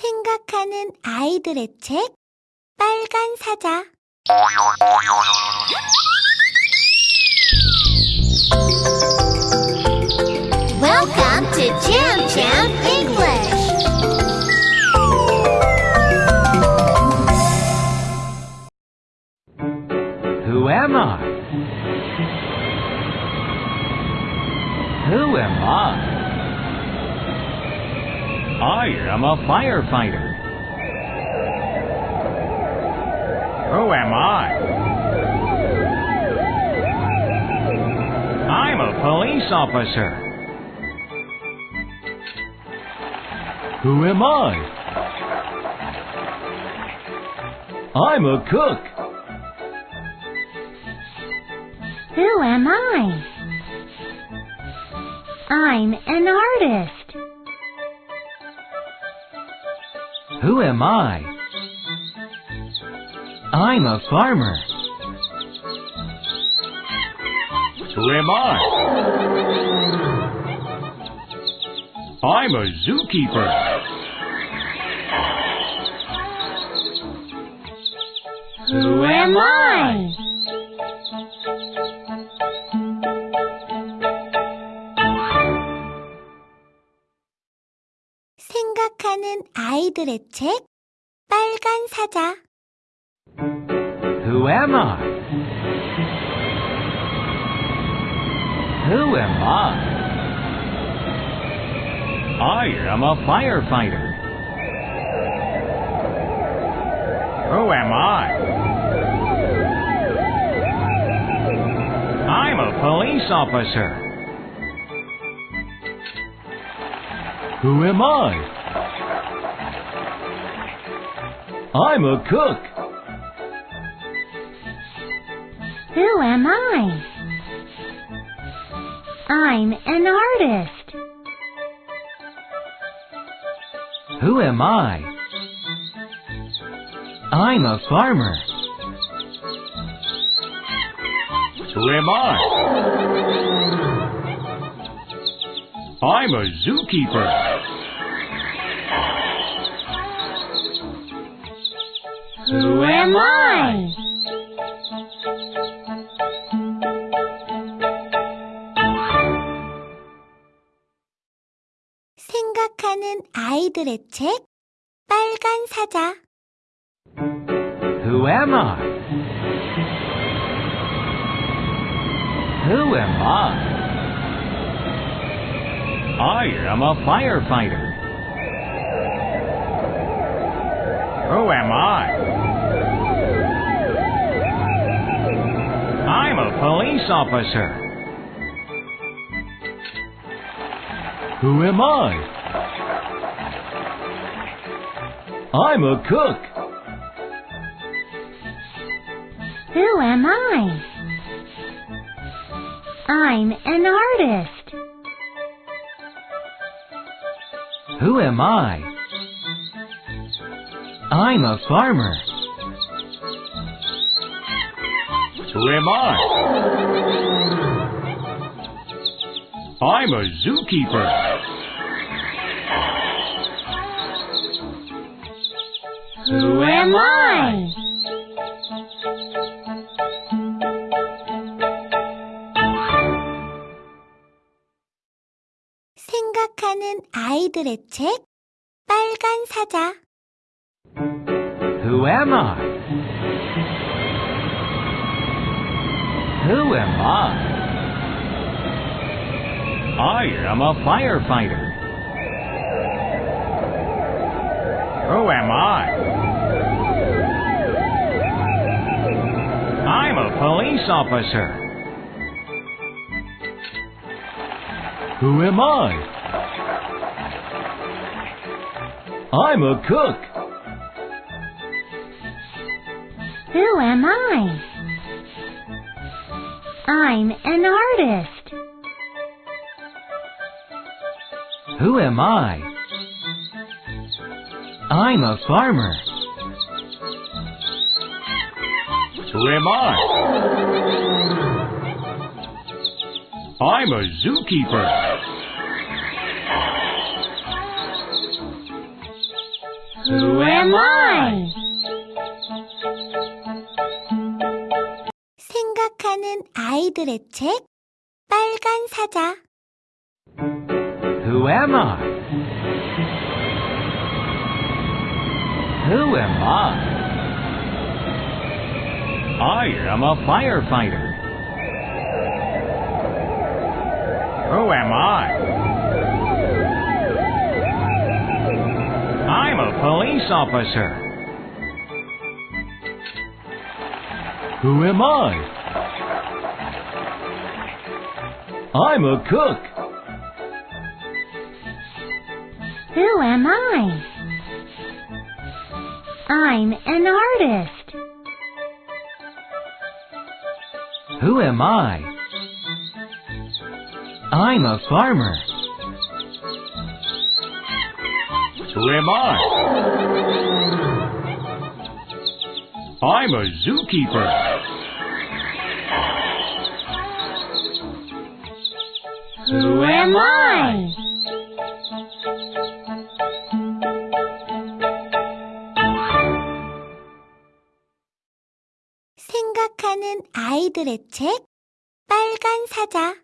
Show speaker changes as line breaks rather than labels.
생각하는 아이들의 책 빨간 사자
Welcome to Jam Jam English.
Who am I? Who am I? I am a firefighter. Who am I? I'm a police officer. Who am I? I'm a cook.
Who am I? I'm an artist.
Who am I? I'm a farmer. Who am I? I'm a zookeeper.
Who am I?
생각하는 아이들의 책 빨간 사자
Who am I? Who am I? I am a firefighter. Who am I? I'm a police officer. Who am I? I'm a cook.
Who am I? I'm an artist.
Who am I? I'm a farmer. Who am I? I'm a zookeeper.
Who am I?
생각하는 아이들의 책 빨간 사자
Who am I? Who am I? I am a firefighter. Who am I? Police officer. Who am I? I'm a cook.
Who am I? I'm an artist.
Who am I? I'm a farmer. Who am I? I'm a zookeeper.
Who am I?
생각하는 아이들의 책 빨간 사자
Who am I? Who am I? I am a firefighter. Who am I? I'm a police officer. Who am I? I'm a cook.
Who am I? I'm an artist.
Who am I? I'm a farmer. Who am I? I'm a zookeeper.
Who am I?
생각하는 아이들의 책 빨간 사자
Who am I? Who am I? I am a firefighter. Who am I? I'm a police officer. Who am I? I'm a cook.
Who am I? I'm an artist.
Who am I? I'm a farmer. Who am I? I'm a zookeeper.
Who am I?
생각하는 아이들의 책 빨간 사자